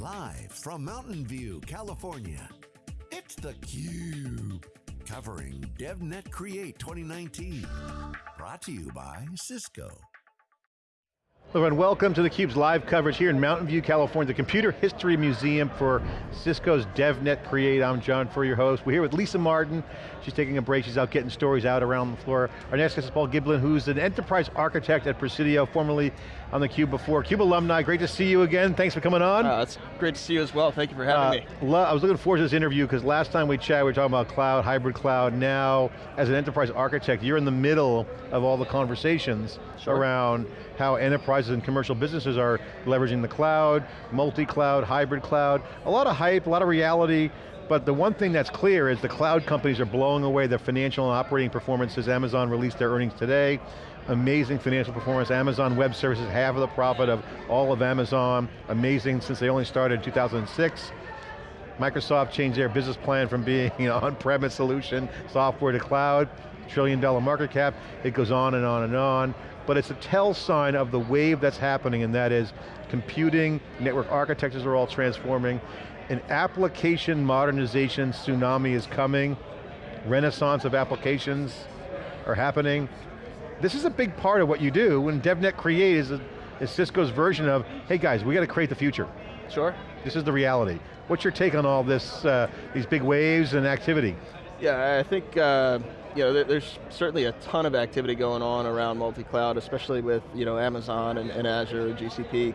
Live from Mountain View, California, it's theCUBE. Covering DevNet Create 2019. Brought to you by Cisco. Hello and welcome to theCUBE's live coverage here in Mountain View, California, the Computer History Museum for Cisco's DevNet Create. I'm John Furrier, your host. We're here with Lisa Martin. She's taking a break, she's out getting stories out around the floor. Our next guest is Paul Giblin, who's an enterprise architect at Presidio, formerly on theCUBE before. CUBE alumni, great to see you again. Thanks for coming on. Uh, it's great to see you as well. Thank you for having uh, me. I was looking forward to this interview because last time we chatted, we were talking about cloud, hybrid cloud. Now, as an enterprise architect, you're in the middle of all the conversations sure. around how enterprises and commercial businesses are leveraging the cloud, multi-cloud, hybrid cloud. A lot of hype, a lot of reality, but the one thing that's clear is the cloud companies are blowing away their financial and operating performances. Amazon released their earnings today. Amazing financial performance. Amazon Web Services, half of the profit of all of Amazon. Amazing since they only started in 2006. Microsoft changed their business plan from being an on-premise solution, software to cloud, trillion dollar market cap. It goes on and on and on but it's a tell sign of the wave that's happening and that is computing, network architectures are all transforming, an application modernization tsunami is coming, renaissance of applications are happening. This is a big part of what you do when DevNet Create is, a, is Cisco's version of, hey guys, we got to create the future. Sure. This is the reality. What's your take on all this, uh, these big waves and activity? Yeah, I think uh, you know, there's certainly a ton of activity going on around multi-cloud, especially with you know, Amazon and, and Azure and GCP.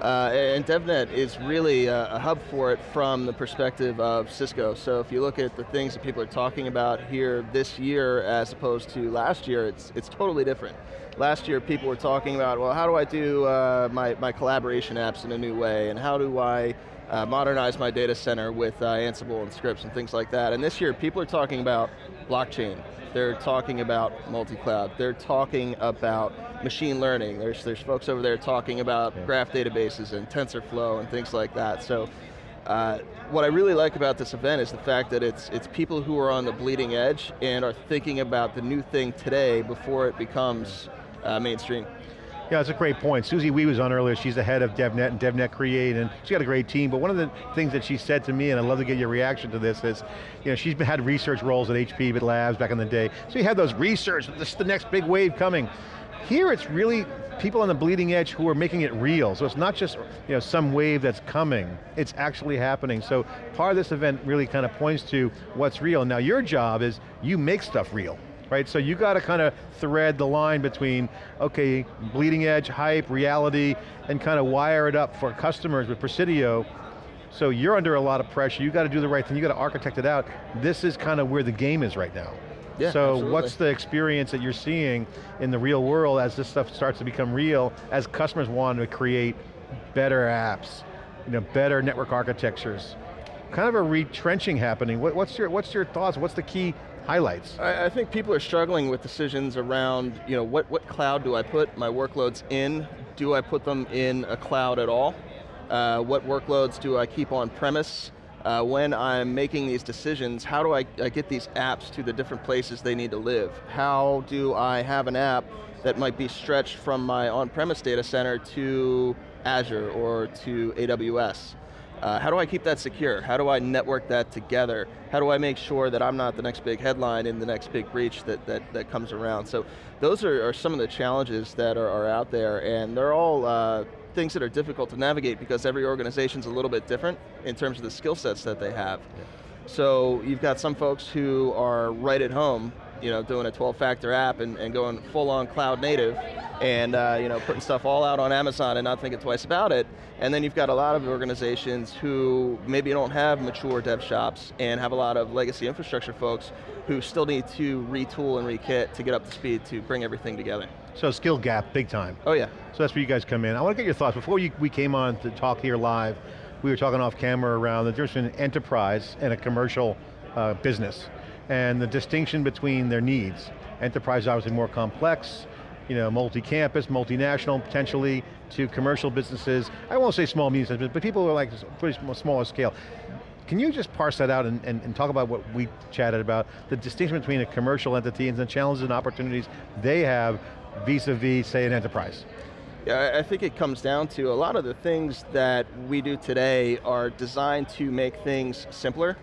Uh, and DevNet is really a, hub for it from the perspective of Cisco. So if you look at the things that people are talking about here this year as opposed to last year, it's, it's totally different. Last year people were talking about, well, how do I do uh, my, my collaboration apps in a new way, and how do I uh, modernize my data center with uh, Ansible and scripts and things like that. And this year, people are talking about blockchain. They're talking about multi-cloud. They're talking about machine learning. There's, there's folks over there talking about yeah. graph databases and TensorFlow and things like that. So uh, what I really like about this event is the fact that it's, it's people who are on the bleeding edge and are thinking about the new thing today before it becomes uh, mainstream. Yeah, that's a great point. Susie Wee was on earlier, she's the head of DevNet and DevNet Create, and she's got a great team, but one of the things that she said to me, and I'd love to get your reaction to this, is, you know, she's had research roles at HP, but labs back in the day, so you had those research, this is the next big wave coming. Here it's really people on the bleeding edge who are making it real, so it's not just you know, some wave that's coming, it's actually happening. So part of this event really kind of points to what's real. Now your job is, you make stuff real right? So you got to kind of thread the line between, okay, bleeding edge, hype, reality, and kind of wire it up for customers with Presidio. So you're under a lot of pressure, you got to do the right thing, you got to architect it out. This is kind of where the game is right now. Yeah, so absolutely. what's the experience that you're seeing in the real world as this stuff starts to become real, as customers want to create better apps, you know, better network architectures, kind of a retrenching happening. What, what's, your, what's your thoughts? What's the key highlights? I, I, think people are struggling with decisions around, you know, what, what cloud do I put my workloads in? Do I put them in a cloud at all? Uh, what workloads do I keep on premise? Uh, when I'm making these decisions, how do I, I get these apps to the different places they need to live? How do I have an app that might be stretched from my on-premise data center to Azure or to AWS? Uh, how do I keep that secure? How do I network that together? How do I make sure that I'm not the next big headline in the next big breach that, that, that comes around? So those are, are some of the challenges that are, are out there and they're all uh, things that are difficult to navigate because every organization's a little bit different in terms of the skill sets that they have. Yeah. So you've got some folks who are right at home you know, doing a 12-factor app and, and going full-on cloud native and uh, you know, putting stuff all out on Amazon and not thinking twice about it. And then you've got a lot of organizations who maybe don't have mature dev shops and have a lot of legacy infrastructure folks who still need to retool and rekit to get up to speed to bring everything together. So skill gap, big time. Oh yeah. So that's where you guys come in. I want to get your thoughts. Before you, we came on to talk here live, we were talking off camera around the difference between enterprise and a commercial uh, business and the distinction between their needs. Enterprise is obviously more complex, you know, multi-campus, multinational potentially, to commercial businesses. I won't say small, medium, but people who are like pretty smaller scale. Can you just parse that out and, and, and, talk about what we chatted about, the distinction between a commercial entity and the challenges and opportunities they have vis-a-vis, -vis, say, an enterprise? Yeah, I think it comes down to a lot of the things that we do today are designed to make things simpler,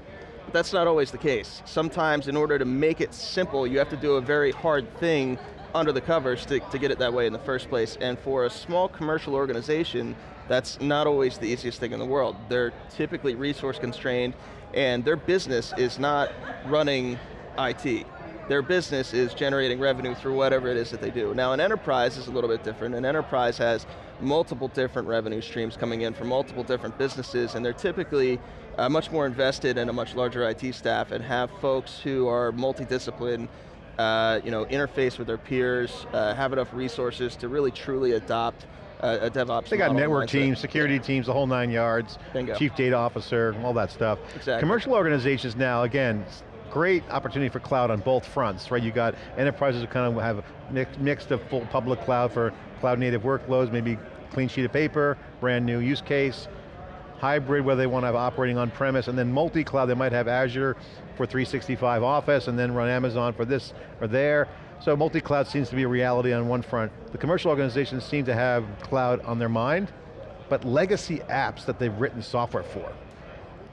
but that's not always the case. Sometimes in order to make it simple, you have to do a very hard thing under the covers to, to get it that way in the first place. And for a small commercial organization, that's not always the easiest thing in the world. They're typically resource constrained, and their business is not running IT their business is generating revenue through whatever it is that they do. Now an enterprise is a little bit different. An enterprise has multiple different revenue streams coming in from multiple different businesses and they're typically uh, much more invested in a much larger IT staff and have folks who are multidisciplined uh, you know, interface with their peers, uh, have enough resources to really truly adopt a, a DevOps They got network teams, security teams, the whole nine yards, Bingo. chief data officer, all that stuff. Exactly. Commercial organizations now, again, great opportunity for cloud on both fronts, right? You got enterprises who kind of have a mix, mixed of full public cloud for cloud native workloads, maybe clean sheet of paper, brand new use case, hybrid where they want to have operating on premise, and then multi-cloud, they might have Azure for 365 Office, and then run Amazon for this or there. So multi-cloud seems to be a reality on one front. The commercial organizations seem to have cloud on their mind, but legacy apps that they've written software for,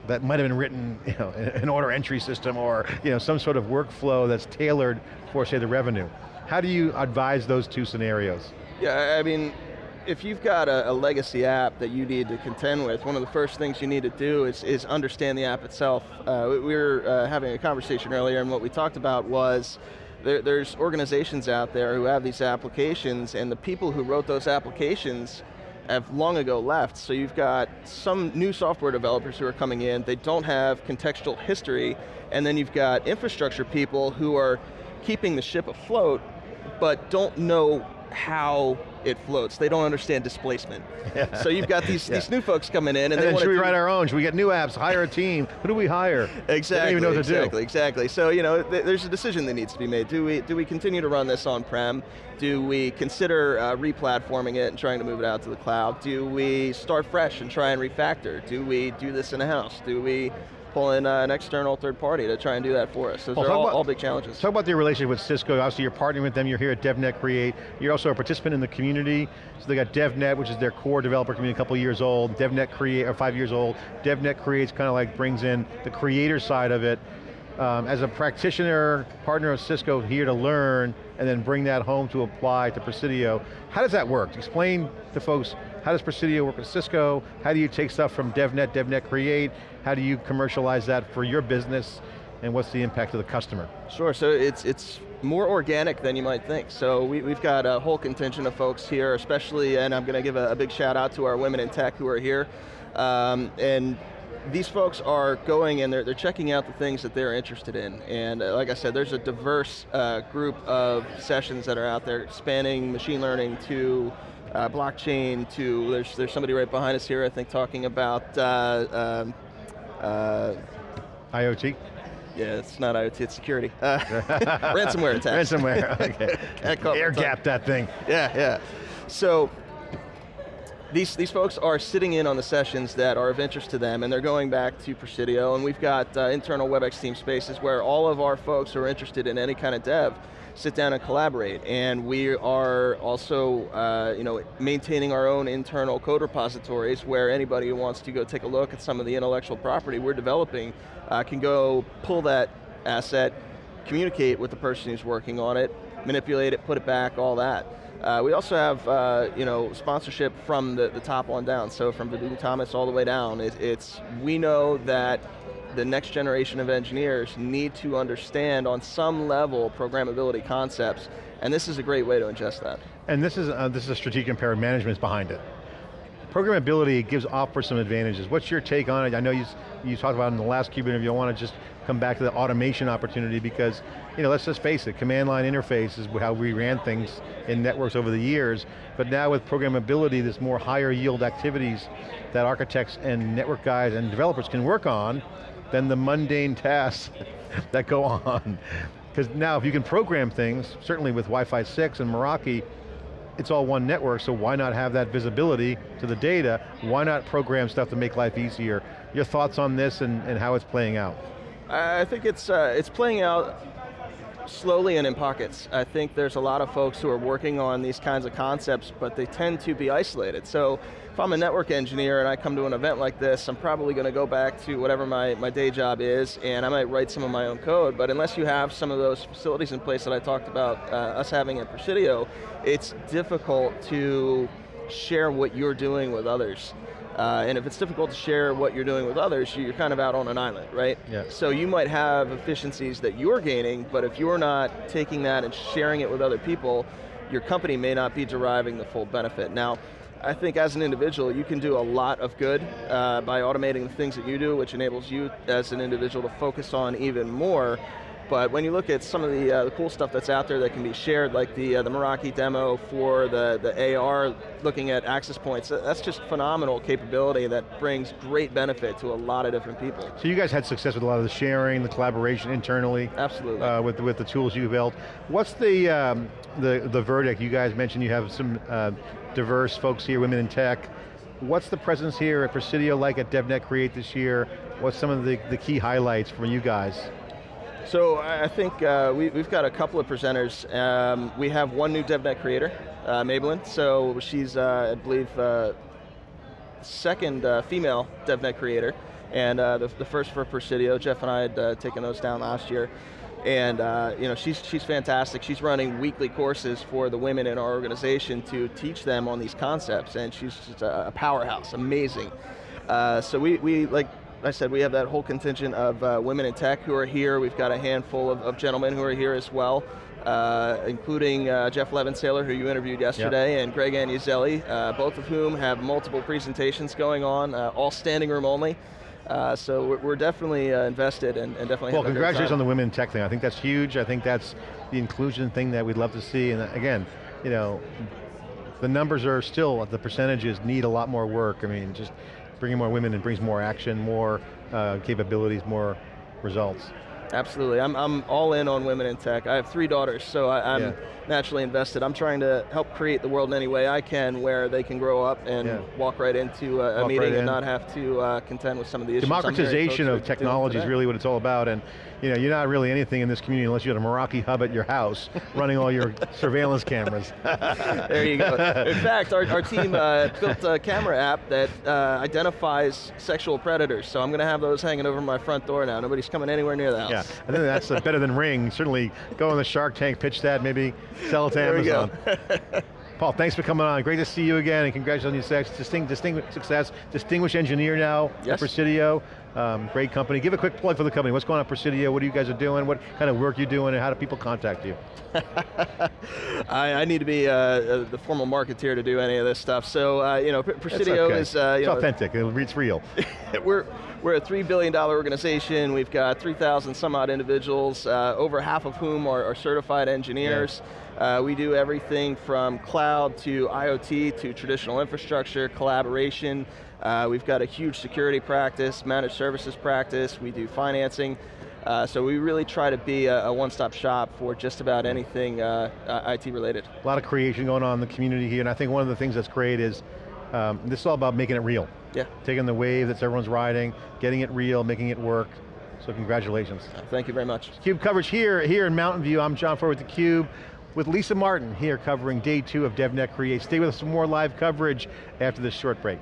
that might have been written you know, in an order entry system or you know, some sort of workflow that's tailored for, say, the revenue. How do you advise those two scenarios? Yeah, I mean, if you've got a, a, legacy app that you need to contend with, one of the first things you need to do is, is understand the app itself. Uh, we, we were uh, having a conversation earlier and what we talked about was there, there's organizations out there who have these applications and the people who wrote those applications have long ago left, so you've got some new software developers who are coming in, they don't have contextual history, and then you've got infrastructure people who are keeping the ship afloat, but don't know how it floats. They don't understand displacement. So you've got these, yeah. these new folks coming in and, and they then should we write our own? Should we get new apps, hire a team? Who do we hire? Exactly, even know what exactly, to do. exactly. So you know, th there's a decision that needs to be made. Do we, do we continue to run this on-prem? Do we consider uh, re-platforming it and trying to move it out to the cloud? Do we start fresh and try and refactor? Do we do this in-house? Do we pull in uh, an external third party to try and do that for us. Those well, are all, about, all, big challenges. Talk about your relationship with Cisco. Obviously you're partnering with them, you're here at DevNet Create. You're also a participant in the community. So they got DevNet, which is their core developer community, a couple years old. DevNet Create, or five years old. DevNet Creates kind of like brings in the creator side of it. Um, as a practitioner, partner of Cisco, here to learn, and then bring that home to apply to Presidio. How does that work? Explain to folks, how does Presidio work with Cisco? How do you take stuff from DevNet, DevNet Create? How do you commercialize that for your business? And what's the impact to the customer? Sure, so it's, it's more organic than you might think. So we, have got a whole contingent of folks here, especially, and I'm going to give a, a, big shout out to our women in tech who are here. Um, and these folks are going and they're, they're checking out the things that they're interested in. And uh, like I said, there's a diverse uh, group of sessions that are out there spanning machine learning to uh, blockchain to, there's, there's somebody right behind us here, I think, talking about uh, um, uh, IoT? Yeah, it's not IoT, it's security. Uh, ransomware attacks. Ransomware, okay. Air gap that thing. Yeah, yeah. So, these, these folks are sitting in on the sessions that are of interest to them and they're going back to Presidio and we've got uh, internal WebEx team spaces where all of our folks who are interested in any kind of dev sit down and collaborate. And we are also uh, you know, maintaining our own internal code repositories where anybody who wants to go take a look at some of the intellectual property we're developing uh, can go pull that asset, communicate with the person who's working on it, manipulate it, put it back, all that. Uh, we also have uh, you know, sponsorship from the, the top on down, so from Vinu Thomas all the way down. It, it's, we know that the next generation of engineers need to understand on some level programmability concepts, and this is a great way to ingest that. And this is, uh, this is a strategic imperative management behind it. Programmability gives offers some advantages. What's your take on it? I know you, you talked about in the last CUBE interview, I want to just come back to the automation opportunity because, you know, let's just face it, command line interface is how we ran things in networks over the years, but now with programmability, there's more higher yield activities that architects and network guys and developers can work on than the mundane tasks that go on. Because now if you can program things, certainly with Wi-Fi 6 and Meraki, it's all one network, so why not have that visibility to the data? Why not program stuff to make life easier? Your thoughts on this and, and how it's playing out? I think it's, uh, it's playing out slowly and in pockets. I think there's a lot of folks who are working on these kinds of concepts, but they tend to be isolated. So if I'm a network engineer and I come to an event like this, I'm probably going to go back to whatever my, my day job is, and I might write some of my own code, but unless you have some of those facilities in place that I talked about uh, us having at Presidio, it's difficult to share what you're doing with others. Uh, and if it's difficult to share what you're doing with others, you're kind of out on an island, right? Yeah. So you might have efficiencies that you're gaining, but if you're not taking that and sharing it with other people, your company may not be deriving the full benefit. Now, I think as an individual, you can do a lot of good uh, by automating the things that you do, which enables you as an individual to focus on even more but when you look at some of the, uh, the cool stuff that's out there that can be shared, like the, uh, the Meraki demo for the, the AR, looking at access points, that's just phenomenal capability that brings great benefit to a lot of different people. So you guys had success with a lot of the sharing, the collaboration internally. Absolutely. Uh, with, with the tools you built. What's the, um, the, the verdict? You guys mentioned you have some uh, diverse folks here, women in tech. What's the presence here at Presidio like at DevNet Create this year? What's some of the, the key highlights from you guys? So I think uh, we, have got a couple of presenters. Um, we have one new DevNet creator, uh, Maybelline. So she's, uh, I believe, uh, second uh, female DevNet creator, and uh, the, the, first for Presidio. Jeff and I had taken those down last year. And you know, she's, she's fantastic. She's running weekly courses for the women in our organization to teach them on these concepts, and she's just a, powerhouse, amazing. so we, we like I said, we have that whole contingent of uh, women in tech who are here. We've got a handful of, of gentlemen who are here as well, uh, including uh, Jeff Levensailor, who you interviewed yesterday, yep. and Greg Agnozelli, uh, both of whom have multiple presentations going on, uh, all standing room only. Uh, so we're, we're definitely invested and, and, definitely Well, congratulations on the women in tech thing. I think that's huge. I think that's the inclusion thing that we'd love to see. And again, you know, the numbers are still, the percentages need a lot more work. I mean, just bringing more women and brings more action, more uh, capabilities, more results. Absolutely, I'm, I'm all in on women in tech. I have three daughters, so I, am yeah. naturally invested. I'm trying to help create the world in any way I can where they can grow up and yeah. walk right into a, meeting right and not have to uh, contend with some of the issues. Democratization of technology is really what it's all about, and you know, you're not really anything in this community unless you have a Meraki hub at your house running all your surveillance cameras. there you go. In fact, our, our team uh, built a camera app that uh, identifies sexual predators, so I'm going to have those hanging over my front door now. Nobody's coming anywhere near the house. Yeah, I think that's better than Ring. Certainly go on the Shark Tank, pitch that, maybe sell it to there Amazon. Paul, thanks for coming on. Great to see you again, and congratulations on your distinct, distinguished success. Distinguished engineer now yes. at Presidio. Um, great company. Give a quick plug for the company. What's going on at Presidio? What are you guys are doing? What kind of work you're doing, and how do people contact you? I, I, need to be uh, uh, the formal marketeer to do any of this stuff. So, uh, you know, Presidio okay. is... Uh, it's know, authentic, it's real. we're, we're a $3 billion organization. We've got 3,000 some odd individuals, uh, over half of whom are, are certified engineers. Yeah. Uh, we do everything from cloud to IoT to traditional infrastructure, collaboration, uh, we've got a huge security practice, managed services practice, we do financing. Uh, so we really try to be a, a one-stop shop for just about anything uh, uh IT related. A lot of creation going on in the community here, and I think one of the things that's great is, um, this is all about making it real. Yeah. Taking the wave that everyone's riding, getting it real, making it work. So congratulations. Thank you very much. CUBE coverage here, here in Mountain View. I'm John Furrier with theCUBE with Lisa Martin here covering day two of DevNet Create. Stay with us for more live coverage after this short break.